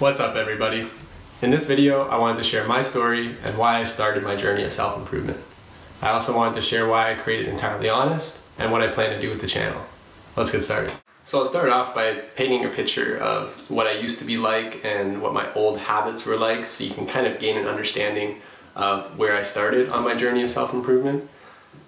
What's up everybody? In this video, I wanted to share my story and why I started my journey of self-improvement. I also wanted to share why I created Entirely Honest and what I plan to do with the channel. Let's get started. So I'll start off by painting a picture of what I used to be like and what my old habits were like so you can kind of gain an understanding of where I started on my journey of self-improvement.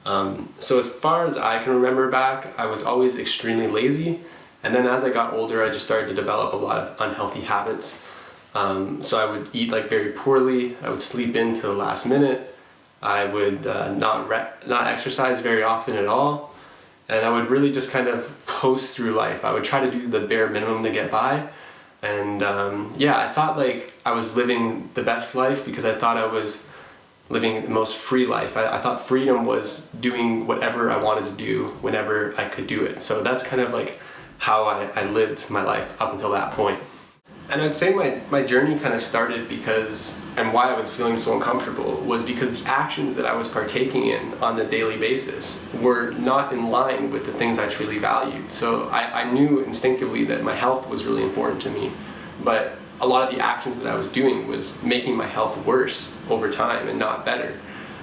Um, so as far as I can remember back, I was always extremely lazy and then as I got older, I just started to develop a lot of unhealthy habits. Um, so I would eat like very poorly, I would sleep in to the last minute, I would uh, not, not exercise very often at all, and I would really just kind of coast through life. I would try to do the bare minimum to get by, and um, yeah, I thought like I was living the best life because I thought I was living the most free life. I, I, thought freedom was doing whatever I wanted to do whenever I could do it. So that's kind of like how I, I lived my life up until that point. And I'd say my, my journey kind of started because, and why I was feeling so uncomfortable, was because the actions that I was partaking in on a daily basis were not in line with the things I truly valued. So I, I knew instinctively that my health was really important to me, but a lot of the actions that I was doing was making my health worse over time and not better.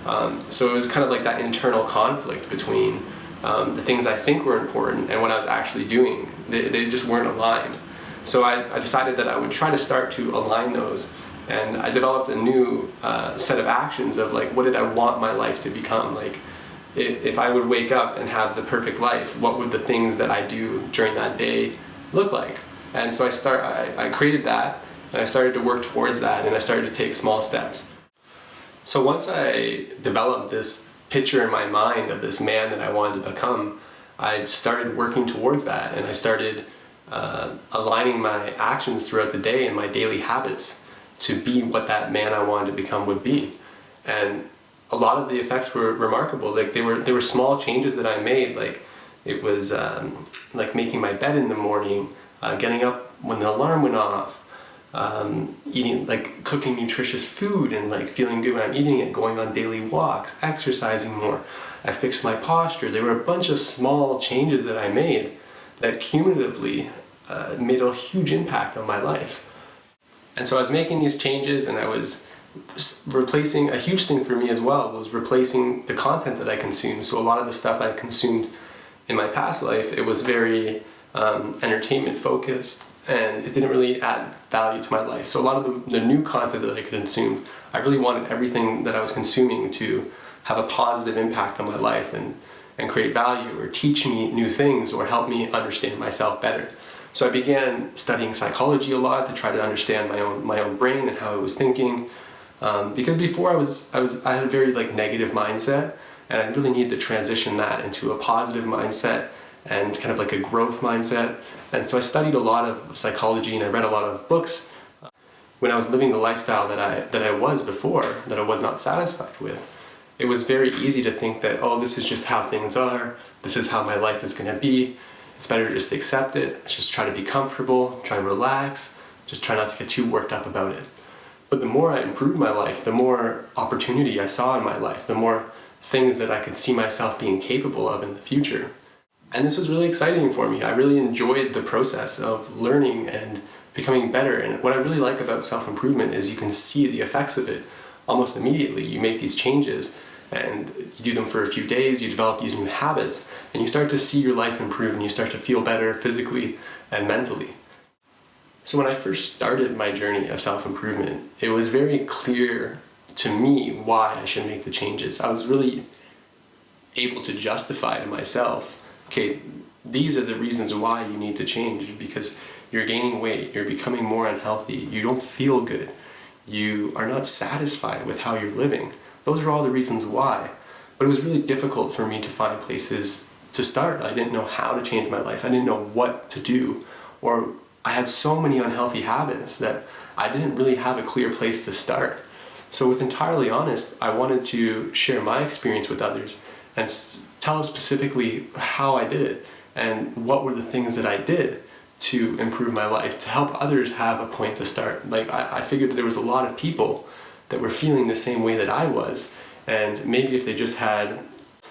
Um, so it was kind of like that internal conflict between um, the things I think were important and what I was actually doing. They, they just weren't aligned. So I, I, decided that I would try to start to align those and I developed a new uh, set of actions of like what did I want my life to become like if, if I would wake up and have the perfect life what would the things that I do during that day look like and so I start I, I created that and I started to work towards that and I started to take small steps so once I developed this picture in my mind of this man that I wanted to become, I started working towards that and I started uh, aligning my actions throughout the day and my daily habits to be what that man I wanted to become would be. And a lot of the effects were remarkable. Like they were, they were small changes that I made. Like it was um, like making my bed in the morning, uh, getting up when the alarm went off, um, eating like cooking nutritious food and like feeling good when I'm eating it, going on daily walks, exercising more. I fixed my posture. There were a bunch of small changes that I made that cumulatively uh, made a huge impact on my life. And so I was making these changes and I was replacing, a huge thing for me as well was replacing the content that I consumed. So a lot of the stuff I consumed in my past life, it was very um, entertainment focused and it didn't really add value to my life. So a lot of the, the, new content that I could consume, I really wanted everything that I was consuming to have a positive impact on my life and, and create value or teach me new things or help me understand myself better. So I began studying psychology a lot to try to understand my own, my own brain and how I was thinking. Um, because before I was, I was, I had a very like negative mindset and I really needed to transition that into a positive mindset and kind of like a growth mindset. And so I studied a lot of psychology and I read a lot of books uh, when I was living the lifestyle that I, that I was before, that I was not satisfied with. It was very easy to think that, oh, this is just how things are, this is how my life is going to be, it's better to just accept it, just try to be comfortable, try to relax, just try not to get too worked up about it. But the more I improved my life, the more opportunity I saw in my life, the more things that I could see myself being capable of in the future. And this was really exciting for me. I really enjoyed the process of learning and becoming better. And what I really like about self-improvement is you can see the effects of it almost immediately. You make these changes and you do them for a few days, you develop these new habits, and you start to see your life improve and you start to feel better physically and mentally. So when I first started my journey of self-improvement, it was very clear to me why I should make the changes. I was really able to justify to myself okay, these are the reasons why you need to change because you're gaining weight, you're becoming more unhealthy, you don't feel good, you are not satisfied with how you're living. Those are all the reasons why. But it was really difficult for me to find places to start. I didn't know how to change my life. I didn't know what to do. Or I had so many unhealthy habits that I didn't really have a clear place to start. So with Entirely Honest, I wanted to share my experience with others and tell specifically how I did it and what were the things that I did to improve my life, to help others have a point to start. Like I, I figured that there was a lot of people that were feeling the same way that I was and maybe if they just had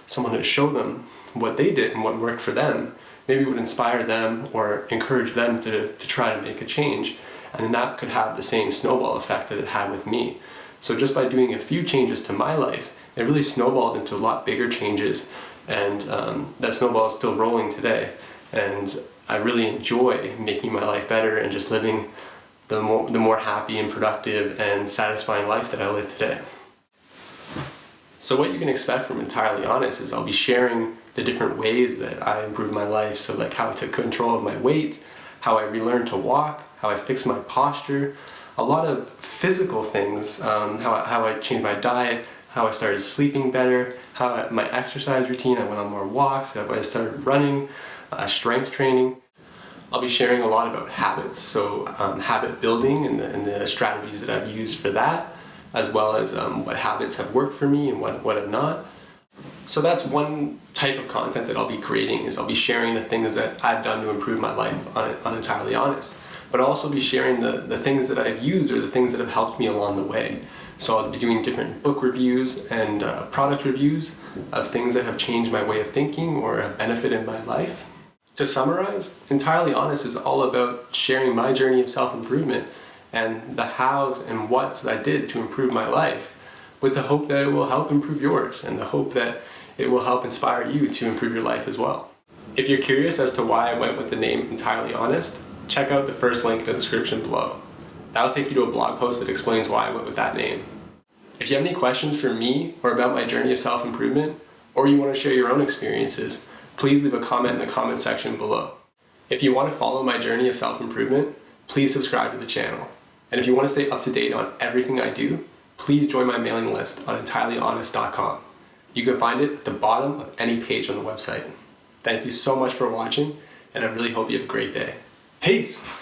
someone to show them what they did and what worked for them, maybe it would inspire them or encourage them to, to try to make a change. and then that could have the same snowball effect that it had with me. So just by doing a few changes to my life, it really snowballed into a lot bigger changes and um, that snowball is still rolling today. And I really enjoy making my life better and just living the more, the more happy and productive and satisfying life that I live today. So what you can expect from Entirely Honest is I'll be sharing the different ways that I improved my life. So like how I took control of my weight, how I relearned to walk, how I fixed my posture, a lot of physical things, um, how, how I changed my diet, how I started sleeping better, how I, my exercise routine, I went on more walks, I started running, uh, strength training. I'll be sharing a lot about habits, so um, habit building and the, and the, strategies that I've used for that, as well as um, what habits have worked for me and what, what have not. So that's one type of content that I'll be creating is I'll be sharing the things that I've done to improve my life on, on Entirely Honest. But I'll also be sharing the, the things that I've used or the things that have helped me along the way. So I'll be doing different book reviews and uh, product reviews of things that have changed my way of thinking or have benefited my life. To summarize, Entirely Honest is all about sharing my journey of self-improvement and the hows and whats that I did to improve my life with the hope that it will help improve yours and the hope that it will help inspire you to improve your life as well. If you're curious as to why I went with the name Entirely Honest, check out the first link in the description below. That'll take you to a blog post that explains why I went with that name. If you have any questions for me or about my journey of self-improvement, or you want to share your own experiences, please leave a comment in the comment section below. If you want to follow my journey of self-improvement, please subscribe to the channel. And if you want to stay up to date on everything I do, please join my mailing list on entirelyhonest.com. You can find it at the bottom of any page on the website. Thank you so much for watching, and I really hope you have a great day. Peace!